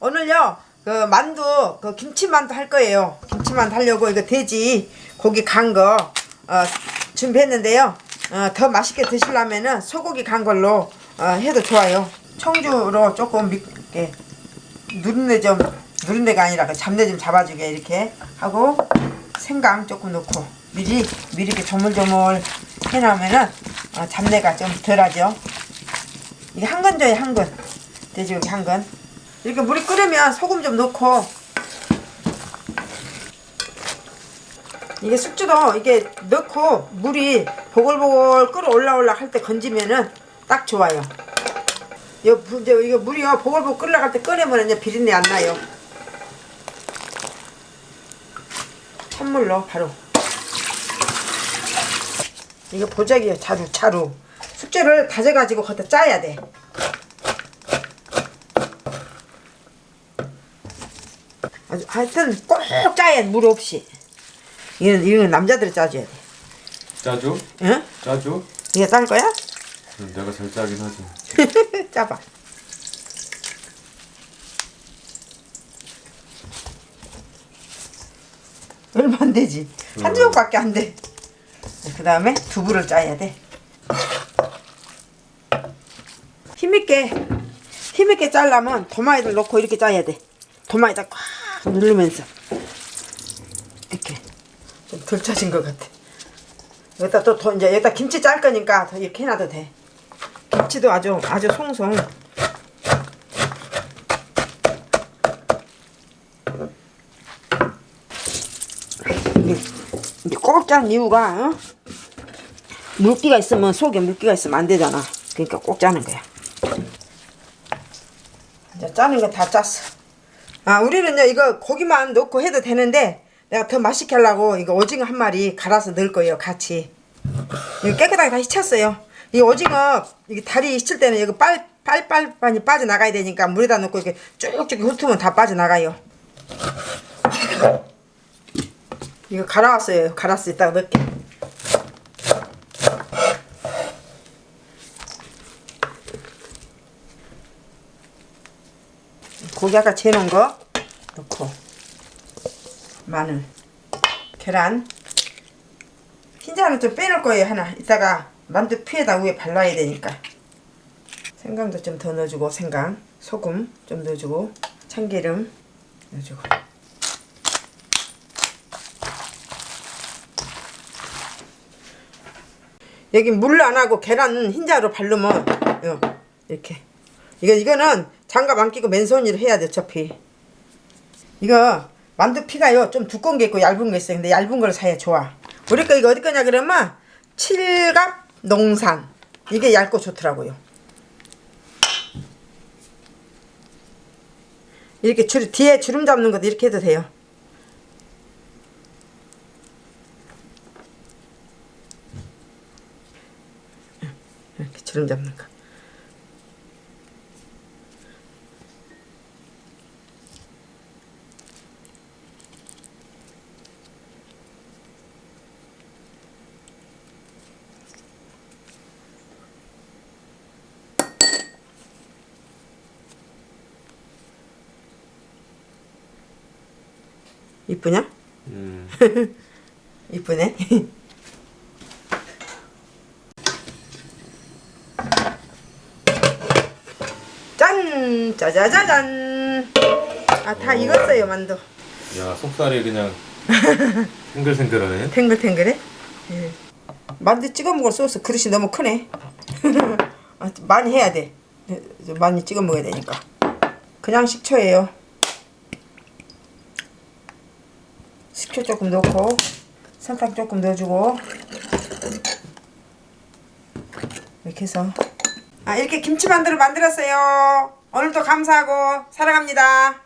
오늘요 그 만두 그 김치만두 할 거예요. 김치만두 하려고 이거 돼지 고기 간거 어, 준비했는데요. 어, 더 맛있게 드시려면은 소고기 간 걸로 어, 해도 좋아요. 청주로 조금 밉게 누린내 좀 누린내가 아니라 그 잡내 좀 잡아주게 이렇게 하고 생강 조금 넣고 미리 미리 이렇게 조물조물 해놓으면은 어, 잡내가 좀 덜하죠. 이게 한 건져요 한건 돼지고기 한건 이렇게 물이 끓으면 소금 좀 넣고. 이게 숙주도 이게 넣고 물이 보글보글 끓어 올라올라 할 때 건지면은 딱 좋아요. 이거, 물이요 보글보글 끓어갈 때 꺼내면 이제 비린내 안 나요. 찬물로 바로. 이거 보자기요. 자루 자루. 숙주를 다져가지고 거기다 짜야 돼 아주 하여튼 꼭 짜야 돼, 물 없이 이건 이건 남자들이 짜줘야 돼 짜줘? 응? 짜줘? 이게 짤 거야? 응, 내가 잘 짜긴 하지. 짜봐 얼마 안 되지 한 조각밖에 안 돼 그 다음에 두부를 짜야 돼 힘있게 힘있게 짜려면 도마에를 넣고 이렇게 짜야 돼 도마에다 꽉 누르면서. 이렇게. 좀 덜 짜진 것 같아. 여기다 또 더 이제 여기다 김치 짤 거니까 더 이렇게 해놔도 돼. 김치도 아주 아주 송송. 이게 꼭 짜는 이유가 어? 물기가 있으면 속에 물기가 있으면 안 되잖아. 그러니까 꼭 짜는 거야. 이제 짜는 거 다 짰어 아 우리는 이제 이거 고기만 넣고 해도 되는데 내가 더 맛있게 하려고 이거 오징어 한 마리 갈아서 넣을 거예요 같이. 이거 깨끗하게 다 씻혔어요. 이 오징어 이게 다리 씻을 때는 이거 빨 빨빨빨이 빠져나가야 되니까 물에다 넣고 이렇게 쭉쭉 훑으면 다 빠져나가요. 이거 갈아왔어요. 갈았어 이따가 넣을게 고기 아까 재놓은 거 넣고 마늘 계란 흰자는 좀 빼놓을 거예요 하나. 이따가 만두 피에다 위에 발라야 되니까. 생강도 좀 더 넣어주고 생강. 소금 좀 넣어주고 참기름 넣어주고. 여기 물 안 하고 계란 흰자로 바르면 요, 이렇게. 이거 이거는 장갑 안 끼고 맨손으로 해야 돼 어차피. 이거 만두 피가요 좀 두꺼운 게 있고 얇은 게 있어요. 근데 얇은 걸 사야 좋아. 우리 거 이거 어디 거냐 그러면 칠갑 농산. 이게 얇고 좋더라고요. 이렇게 줄, 뒤에 주름 잡는 것도 이렇게 해도 돼요. 이렇게 주름 잡는 거 이쁘냐? 음. 이쁘네. 짠! 짜자자잔! 아, 다 오. 익었어요, 만두. 야, 속살이 그냥 탱글탱글하네. 탱글탱글해? 예. 만두 찍어 먹을 소스 그릇이 너무 크네. 아, 많이 해야 돼. 네, 많이 찍어 먹어야 되니까. 그냥 식초예요. 식초 조금 넣고 설탕 조금 넣어주고 이렇게 해서 아 이렇게 김치 만두를 만들었어요. 오늘도 감사하고 사랑합니다.